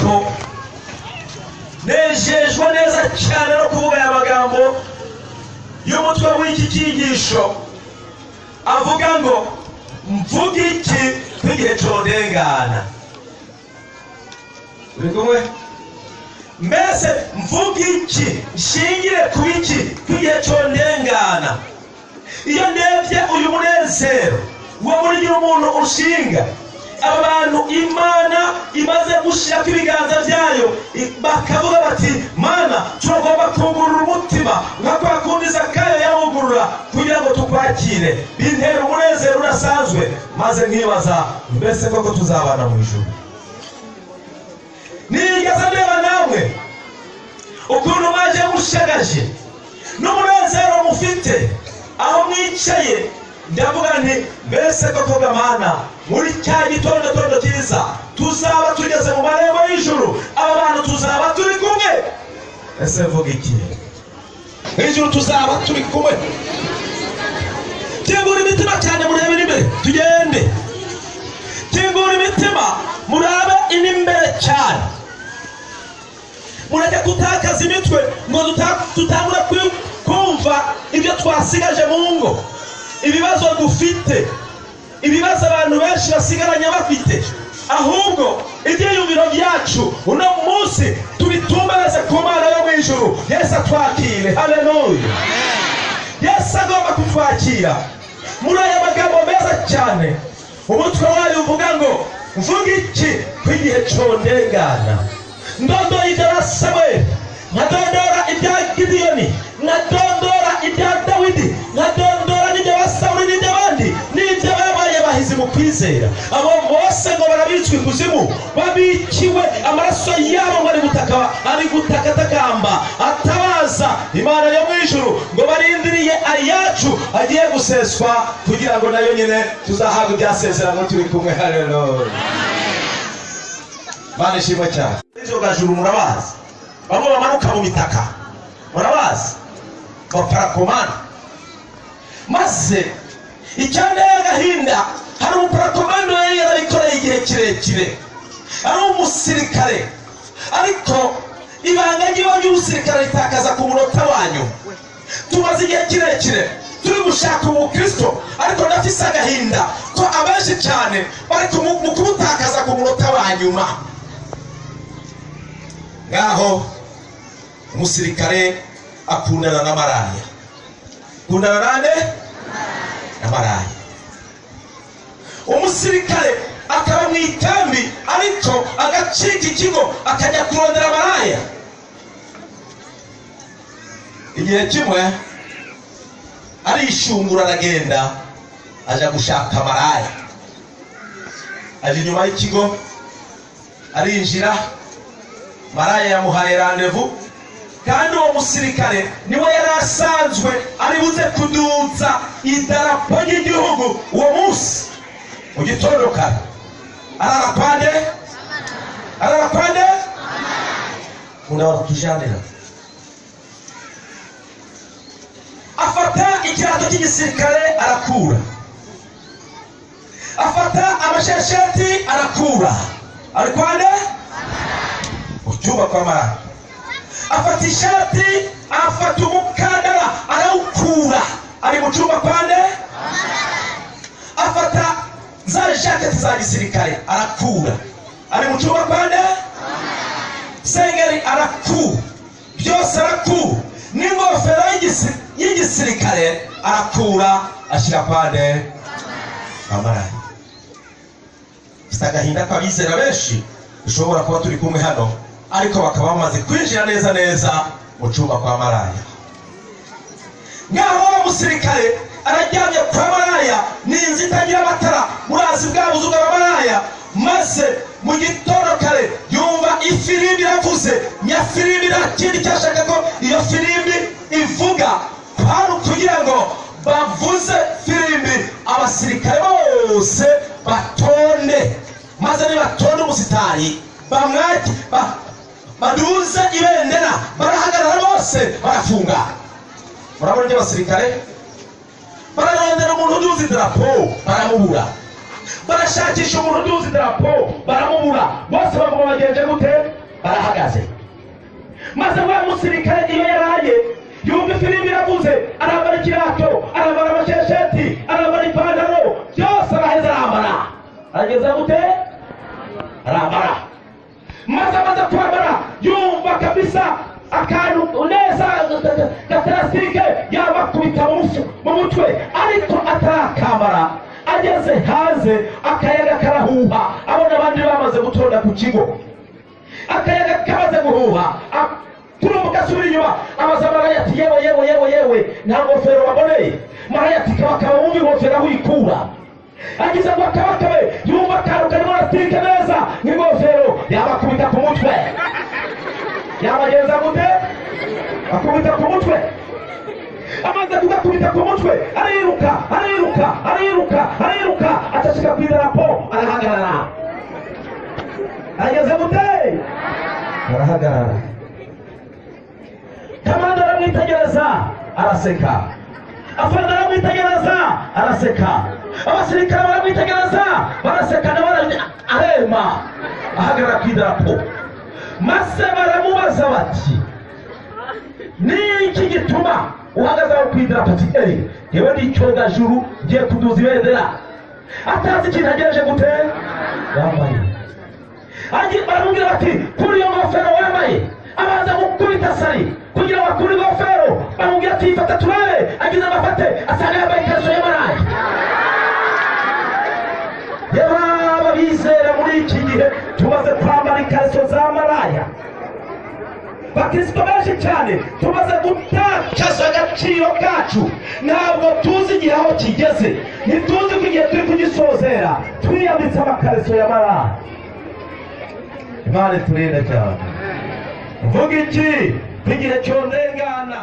ko nejejwe neza cyane no kuvuga aya magambo y'umutwe w'iki cyigisho. Avuga ngo mvuge iki nk'igihe cyodengana uri kumwe? Mbese mvuge iki? Nshingire ku iki? Nk'igihe cyondengana iyo ndebye uyu munezero wo muri umuntu ushinga aba bantu imana imaze gushyirako ibiganza byayo bakavuga bati mana turagomba kungurura umutima nka kwa kundi zakayo yawugurura kugira ngo tukwakire. Bintera umunezero udasanzwe maze nkibaza mbese koko tuzabana mu ijuru? Nigeze ndeba namwe ukuntu mwaje mushagaje n'umunezero mufite aho mwicaye ndavuga nti mbese koko gamana muri cya gitondo tondo cyiza tuzaba tugeze mu marembo y'ijuru aba bantu tuzaba turi kumwe. Ese mvuga iki? Ijuru tuzaba turi kumwe. Kingura imitima cyane murebe n'imbere tugende. Kingura imitima murabe inimbere cyane. Mureke gutakaza imitwe ngo tutangure kumva ibyo twasigaje mu ngo. Ibibazo dufite. Ibibazo abantu benshi basigaranye bafite. Ahubwo ibyiyumviro byacu uno munsi tubitumbereze ku mana yo mu ijuru. Yesu atwakire. Haleluya yesu agomba kutwakira. Muri aya magambo meza cyane umutwe wayo uvuga ngo mvuga iki ko igihe cyondengana? Ndondora ibya samweli nkadondora ibya gidiyoni nkadondora ibya dawidi. Nkadondora mu kwizera. Abo bose ngo barabitswe ikuzimu babikiwe amaraso yabo ngo ari gutaka ari gutakatakamba atabaza imana yo mu ijuru ngo barindiriye ayacu agiye guseswa kugira ngo na yo nyine tuzahabwe ibyasezerano turi kumwe. Haleluya Mana ishimwe cyane. Ibyogajuru murabazi. Bamwe bamanuka mu bitaka murabazi. Baparakomani maze icyanteye agahinda hari umuparakomani yari yarabikoreye igihe kirekire. Ari umusirikare ariko ibanga ry'iba ry'umusirikare ritakaza ku munota wanyu. Tumaze igihe kirekire. Turi gushaka ubukristo ariko ndafise agahinda. Ko abenshi cyane bari mu kumutakaza ku munota wa nyuma. Ngaho umusirikare akundana na maraya. Akundana nande na maraya umusirikare akaba mu ikambi ariko agacika ikigo akajya kurondera maraya igihe kimwe arishungura aragenda aja gushaka maraya aje inyuma y'ikigo arinjira maraya yamuhaye randevu kandi uwo musirikare ni we yari asanzwe ari buze kuduza idarapo ry'igihugu uwo munsi. Mu gitondo kare arara kwande arara kwande unaweza kutujanira afata ikirato cy'igisirikare arakura afata amashesheti arakura ari kwande mu cyumba kwa maraya afata ishati afata umukandara arawukura ari mu cyumba kwande afata za jaketi za gisirikare arakura. Ari mu cyumba kwande sengeri arakura byose arakura n'ingofero y'igisi- y'igisirikare arakura ashyira kwande amaranye mfite agahinda ko abizera benshi dushobora kuba turi kumwe hano ariko bakaba bamaze kwinjira neza neza mu cyumba kwa maraya. Ngaho wa musirikare arajyamye kwa maraya ni inzu maze mu gitondo kare yumva ifirimbi iravuze nyafirimbi nta kindi cyashaka ko iyo firimbi ivuga. Kwari ukugira ngo bavuze firimbi abasirikare bose batonde maze nibatonde umusitari bamwake ba- baduze ibendera barahagarara bose barafunga. Murabona ibyo abasirikare bararondera umuntu uduza idarapo baramubura. Barashakisha umuntu uduza idarapo baramubura. Bose bavuga bagenje gute barahagaze. Maze wa musirikare iyo yaraye yumva ifirimbi iravuze arambara ikirato arambara amashesheti arambara ipantaro byose araheza arambara. Arageza gute? Arambara. Maze amaze kwambara yumva kabisa akantu neza gatarasike yabakubita mu mutwe ariko atarakambara ageze hanze akayaga karahuha. Abona abandi bamaze gutonda ku kigo. Akayaga kamaze guhuha. A- turumbuka asubira inyuma. Abaza maraya ati yewe yewe yewe yewe. Nta ngofero baboneye maraya ati kabakaba wumva ingofero aho uyikura agize ngo akabakabe yumva akantu karimo rasitike neza. Nk'ingofero yabakubita ku mutwe. Yabagenza gute? Akubita ku mutwe amaze kugakubita ku mutwe. Ariruka ariruka ariruka ariruka acacika ku idarapo arahagarara. Ageze gute? Arahagarara. Kamanda aramwitegereza araseka. Afande aramwitegereza araseka. Abasirikare baramwitegereza baraseka nawe arema. Ahagarara ku idarapo maze baramubaza bati ni iki gituma uhagaze aho ku idarapo ati yewe ni icyogajuru ngiye kuduza ibendera atazi ikintu agereje gute? Yambaye baramubwira bati kuri iyo ngofero wambaye. Abanza gukubita sari kugira ngo akure ingofero. Baramubwira ati ifata turebe agize amafate asanga yambaye ikariso y'amarangi yaba bizera muri iki gihe tumaze kwambara ikariso za bakristo benshi cyane tumaze gutakaza agaciro kacu. Ntabwo tuzi igihe aho kigeze. Ntituzi ko igihe turi kugisozera. Twiyambitse amakariso ya maraya imana iturinde cyane. Mvuga iki? Igihe cyondengana.